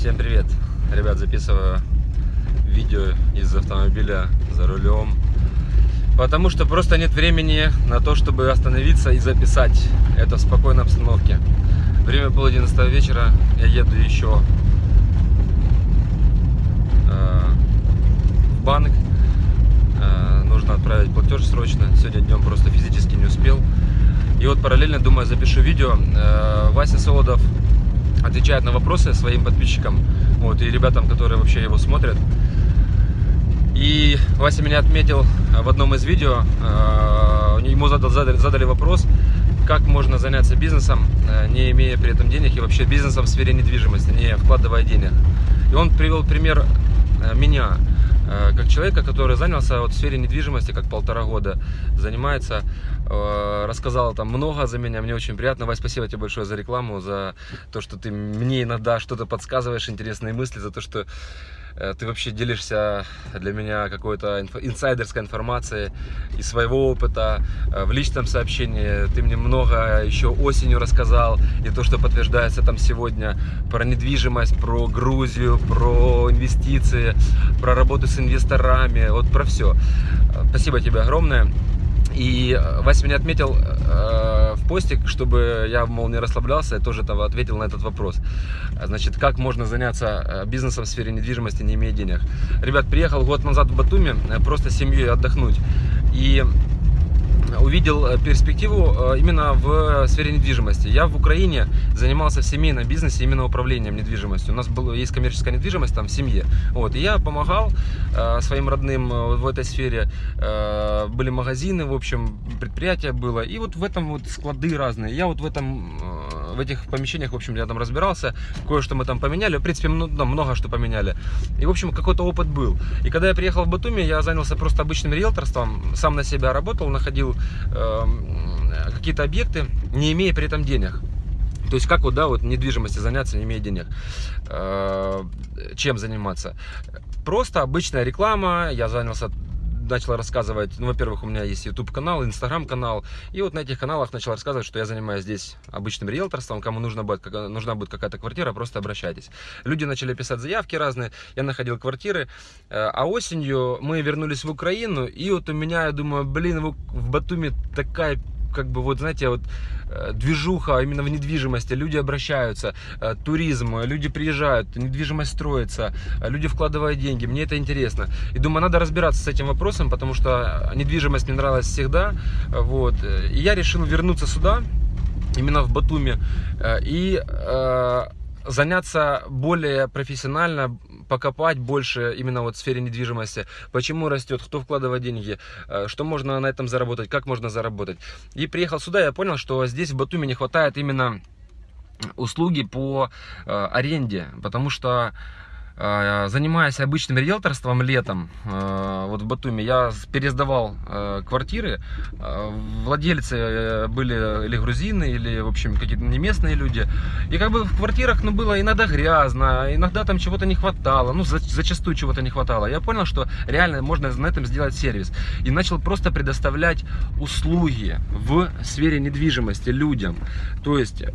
Всем привет! Ребят, записываю видео из автомобиля за рулем. Потому что просто нет времени на то, чтобы остановиться и записать это в спокойной обстановке. Время пол одиннадцатого вечера, я еду еще э, в банк. Э, нужно отправить платеж срочно. Сегодня днем просто физически не успел. И вот параллельно, думаю, запишу видео. Э, Вася Солодов отвечает на вопросы своим подписчикам вот, и ребятам, которые вообще его смотрят. И Вася меня отметил в одном из видео, э, ему задали, задали вопрос, как можно заняться бизнесом, э, не имея при этом денег, и вообще бизнесом в сфере недвижимости, не вкладывая денег. И он привел пример э, меня, как человека, который занялся вот в сфере недвижимости, как полтора года занимается, рассказал там много за меня, мне очень приятно. Вась, спасибо тебе большое за рекламу, за то, что ты мне иногда что-то подсказываешь, интересные мысли, за то, что Э, ты вообще делишься для меня какой-то инсайдерской информацией из своего опыта э, в личном сообщении. Ты мне много еще осенью рассказал, и то, что подтверждается там сегодня, про недвижимость, про Грузию, про инвестиции, про работу с инвесторами, вот про все. Э, спасибо тебе огромное. И Вася меня отметил э, в посте, чтобы я, мол, не расслаблялся, я тоже там ответил на этот вопрос. Значит, как можно заняться э, бизнесом в сфере недвижимости, не имея денег? Ребят, приехал год назад в Батуми, э, просто с семьей отдохнуть. И увидел э, перспективу э, именно в сфере недвижимости. Я в Украине занимался в семейном бизнесе именно управлением недвижимостью. У нас было, есть коммерческая недвижимость там в семье. Вот, и я помогал э, своим родным э, в этой сфере. Э, были магазины, в общем, предприятие было. И вот в этом вот склады разные. Я вот в этом в этих помещениях, в общем, я там разбирался, кое-что мы там поменяли, в принципе, много, много что поменяли. И, в общем, какой-то опыт был. И когда я приехал в Батуми, я занялся просто обычным риэлторством, сам на себя работал, находил э, какие-то объекты, не имея при этом денег. То есть как вот, да, вот недвижимостью заняться, не имея денег. Э, чем заниматься? Просто обычная реклама, я занялся начал рассказывать, ну, во-первых, у меня есть YouTube канал, Instagram канал, и вот на этих каналах начал рассказывать, что я занимаюсь здесь обычным риэлторством, кому нужна будет, нужна будет какая-то квартира, просто обращайтесь. Люди начали писать заявки разные, я находил квартиры, э, а осенью мы вернулись в Украину, и вот у меня, я думаю, блин, в Батуми такая как бы вот, знаете, вот э, движуха именно в недвижимости, люди обращаются, э, туризм, люди приезжают, недвижимость строится, люди вкладывают деньги, мне это интересно. И думаю, надо разбираться с этим вопросом, потому что недвижимость мне нравилась всегда, вот. И я решил вернуться сюда, именно в Батуми, и заняться более профессионально, покопать больше именно вот в сфере недвижимости, почему растет, кто вкладывает деньги, э, что можно на этом заработать, как можно заработать. И приехал сюда, я понял, что здесь в Батуми не хватает именно услуги по э, аренде, потому что занимаясь обычным риэлторством летом, а, вот в Батуми, я пересдавал а, квартиры. Владельцы были или грузины, или, в общем, какие-то не местные люди. И как бы в квартирах, ну, было иногда грязно, иногда там чего-то не хватало, ну, зачастую чего-то не хватало. Я понял, что реально можно на этом сделать сервис. И начал просто предоставлять услуги в сфере недвижимости людям. То есть э,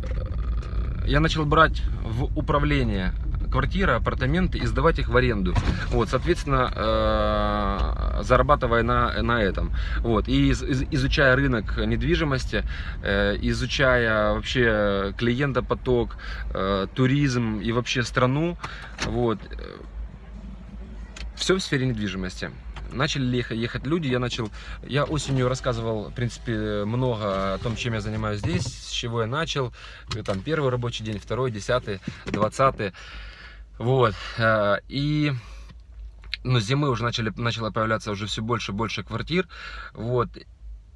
я начал брать в управление квартиры, апартаменты и сдавать их в аренду. Вот, соответственно, э, зарабатывая на, на этом. Вот, и из, изучая рынок недвижимости, э, изучая вообще клиентопоток, э, туризм и вообще страну, вот, все в сфере недвижимости начали ехать люди, я начал, я осенью рассказывал, в принципе, много о том, чем я занимаюсь здесь, с чего я начал, там первый рабочий день, второй, десятый, двадцатый, вот. Э, и ну, зимы уже начали, начало появляться уже все больше и больше квартир. Вот.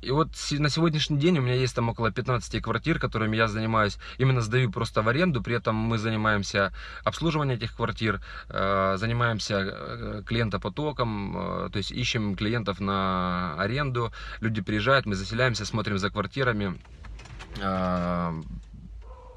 И вот на сегодняшний день у меня есть там около 15 квартир, которыми я занимаюсь, именно сдаю просто в аренду, при этом мы занимаемся обслуживанием этих квартир, э, занимаемся э, клиентопотоком, то есть ищем клиентов на аренду, люди приезжают, мы заселяемся, смотрим за квартирами,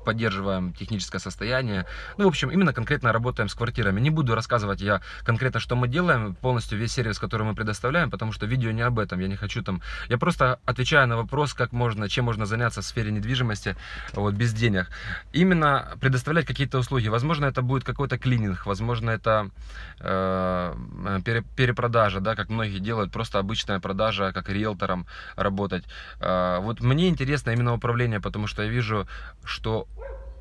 поддерживаем техническое состояние. Ну, в общем, именно конкретно работаем с квартирами. Не буду рассказывать я конкретно, что мы делаем, полностью весь сервис, который мы предоставляем, потому что видео не об этом, я не хочу там... Я просто отвечаю на вопрос, как можно, чем можно заняться в сфере недвижимости вот, без денег. Именно предоставлять какие-то услуги. Возможно, это будет какой-то клининг, возможно, это э, пере, перепродажа, да, как многие делают, просто обычная продажа, как риэлтором работать. Э, вот мне интересно именно управление, потому что я вижу, что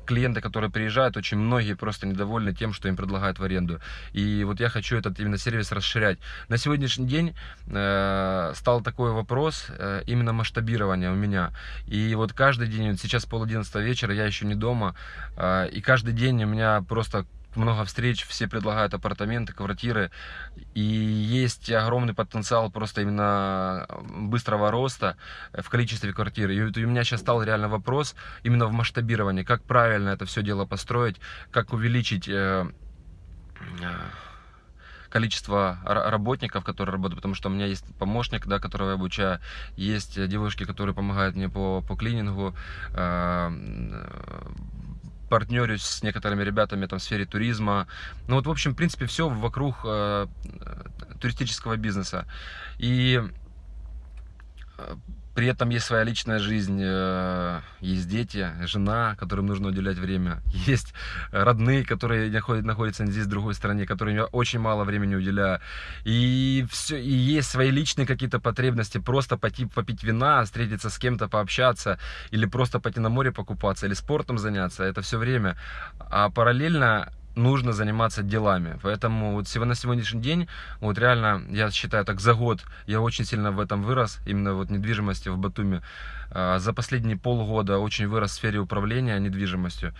клиенты, которые приезжают, очень многие просто недовольны тем, что им предлагают в аренду. И вот я хочу этот именно сервис расширять. На сегодняшний день э, стал такой вопрос э, именно масштабирования у меня. И вот каждый день, вот сейчас пол одиннадцатого вечера, я еще не дома, э, и каждый день у меня просто много встреч, все предлагают апартаменты, квартиры, и есть огромный потенциал просто именно быстрого роста в количестве квартир. И у меня сейчас стал реально вопрос именно в масштабировании, как правильно это все дело построить, как увеличить э, э, количество работников, которые работают, потому что у меня есть помощник, да, которого я обучаю, есть девушки, которые помогают мне по, по клинингу, э, партнерюсь с некоторыми ребятами там, в сфере туризма. Ну вот, в общем, в принципе, все вокруг э, туристического бизнеса. И э, при этом есть своя личная жизнь, э, есть дети, жена, которым нужно уделять время, есть родные, которые находятся здесь, в другой стране, которым я очень мало времени уделяю. И, все, и есть свои личные какие-то потребности, просто пойти попить вина, встретиться с кем-то, пообщаться, или просто пойти на море покупаться, или спортом заняться, это все время. А параллельно нужно заниматься делами. Поэтому вот на сегодняшний день, вот реально, я считаю, так за год я очень сильно в этом вырос, именно вот недвижимости в Батуми. А, за последние полгода очень вырос в сфере управления недвижимостью.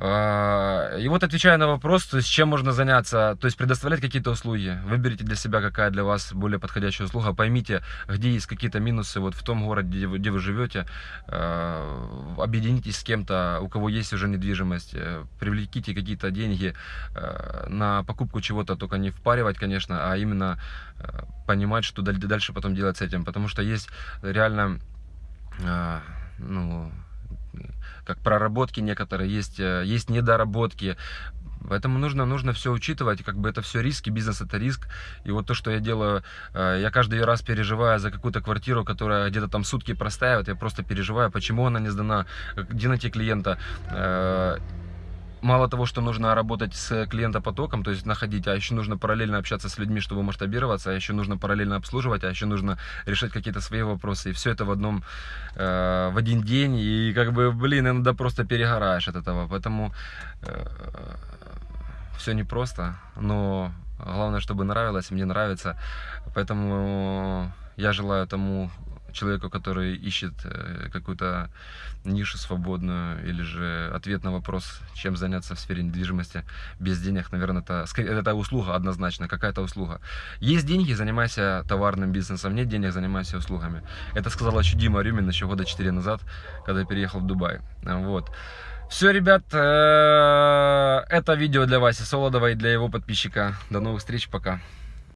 А, и вот отвечая на вопрос, то есть чем можно заняться, то есть предоставлять какие-то услуги, выберите для себя, какая для вас более подходящая услуга, поймите, где есть какие-то минусы вот в том городе, где вы, где вы живете, а, объединитесь с кем-то, у кого есть уже недвижимость, э, привлеките какие-то деньги э, на покупку чего-то, только не впаривать, конечно, а именно э, понимать, что дальше потом делать с этим, потому что есть реально, ну, как проработки некоторые, есть, э, есть недоработки. Поэтому нужно, нужно все учитывать, как бы это все риски, бизнес это риск. И вот то, что я делаю, э, я каждый раз переживаю за какую-то квартиру, которая где-то там сутки простаивает, я просто переживаю, почему она не сдана, где найти клиента э, мало того, что нужно работать с клиентопотоком, то есть находить, а еще нужно параллельно общаться с людьми, чтобы масштабироваться, а еще нужно параллельно обслуживать, а еще нужно решать какие-то свои вопросы. И все это в одном, э, в один день. И как бы, блин, иногда просто перегораешь от этого. Поэтому э, все непросто, но главное, чтобы нравилось, мне нравится. Поэтому я желаю тому человеку, который ищет э, какую-то нишу свободную или же ответ на вопрос, чем заняться в сфере недвижимости без денег, наверное, это, это услуга однозначно, какая-то услуга. Есть деньги, занимайся товарным бизнесом, нет денег, занимайся услугами. Это сказал еще Дима Рюмин еще года 4 назад, когда переехал в Дубай. Вот. Все, ребят, э, это видео для Васи Солодова и для его подписчика. До новых встреч, пока.